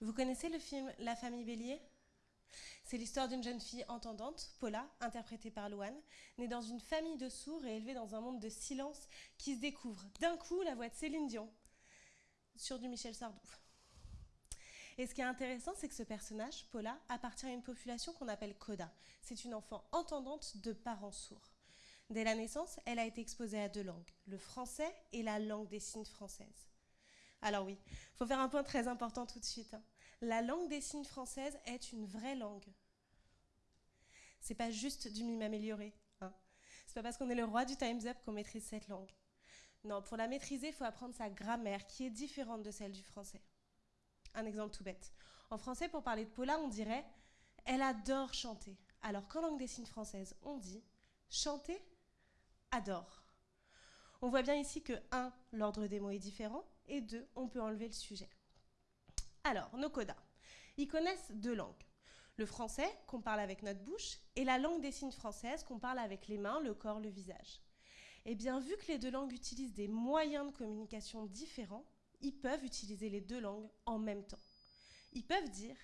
Vous connaissez le film La famille Bélier? C'est l'histoire d'une jeune fille entendante, Paula, interprétée par Loane, née dans une famille de sourds et élevée dans un monde de silence qui se découvre d'un coup la voix de Céline Dion sur du Michel Sardou. Et ce qui est intéressant, c'est que ce personnage, Paula, appartient à une population qu'on appelle Coda. C'est une enfant entendante de parents sourds. Dès la naissance, elle a été exposée à deux langues, le français et la langue des signes française. Alors oui, il faut faire un point très important tout de suite. Hein. La langue des signes française est une vraie langue. C'est pas juste du mime amélioré. Hein. C'est pas parce qu'on est le roi du Time's Up qu'on maîtrise cette langue. Non, pour la maîtriser, il faut apprendre sa grammaire qui est différente de celle du français. Un exemple tout bête. En français, pour parler de Paula, on dirait Elle adore chanter. Alors qu'en langue des signes française, on dit Chanter, adore. On voit bien ici que 1. L'ordre des mots est différent, et 2. On peut enlever le sujet. Alors, nos codas. Ils connaissent deux langues. Le français, qu'on parle avec notre bouche, et la langue des signes française, qu'on parle avec les mains, le corps, le visage. Eh bien, vu que les deux langues utilisent des moyens de communication différents, ils peuvent utiliser les deux langues en même temps. Ils peuvent dire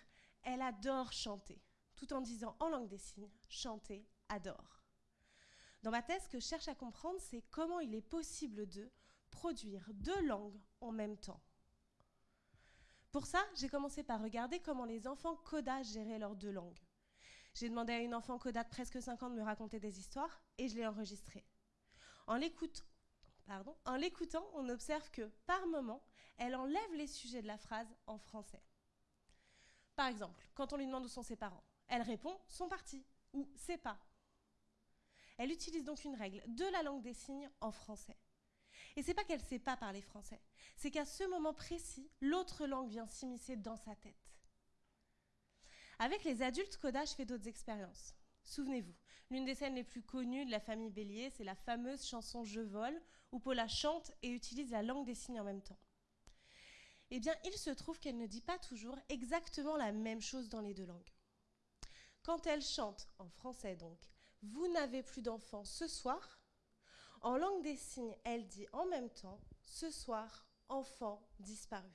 Elle adore chanter, tout en disant en langue des signes Chanter, adore. Dans ma thèse, ce que je cherche à comprendre, c'est comment il est possible de produire deux langues en même temps. Pour ça, j'ai commencé par regarder comment les enfants Coda géraient leurs deux langues. J'ai demandé à une enfant Coda de presque 5 ans de me raconter des histoires et je l'ai enregistrée. En l'écoutant, on observe que, par moment, elle enlève les sujets de la phrase en français. Par exemple, quand on lui demande où sont ses parents, elle répond « sont partis » ou « c'est pas ». Elle utilise donc une règle de la langue des signes en français. Et c'est pas qu'elle sait pas parler français, c'est qu'à ce moment précis, l'autre langue vient s'immiscer dans sa tête. Avec les adultes, Coda, je fais d'autres expériences. Souvenez-vous, l'une des scènes les plus connues de la famille Bélier, c'est la fameuse chanson Je vole, où Paula chante et utilise la langue des signes en même temps. Eh bien, il se trouve qu'elle ne dit pas toujours exactement la même chose dans les deux langues. Quand elle chante, en français donc, Vous n'avez plus d'enfants ce soir, en langue des signes, elle dit en même temps Ce soir, enfant disparu.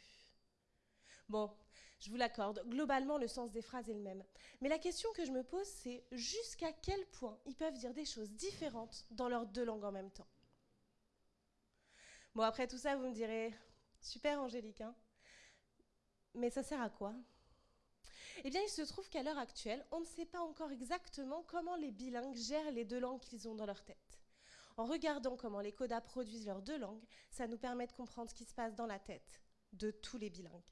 Bon, je vous l'accorde, globalement, le sens des phrases est le même. Mais la question que je me pose, c'est jusqu'à quel point ils peuvent dire des choses différentes dans leurs deux langues en même temps. Bon, après tout ça, vous me direz Super, Angélique, hein Mais ça sert à quoi? Eh bien, il se trouve qu'à l'heure actuelle, on ne sait pas encore exactement comment les bilingues gèrent les deux langues qu'ils ont dans leur tête. En regardant comment les codas produisent leurs deux langues, ça nous permet de comprendre ce qui se passe dans la tête de tous les bilingues.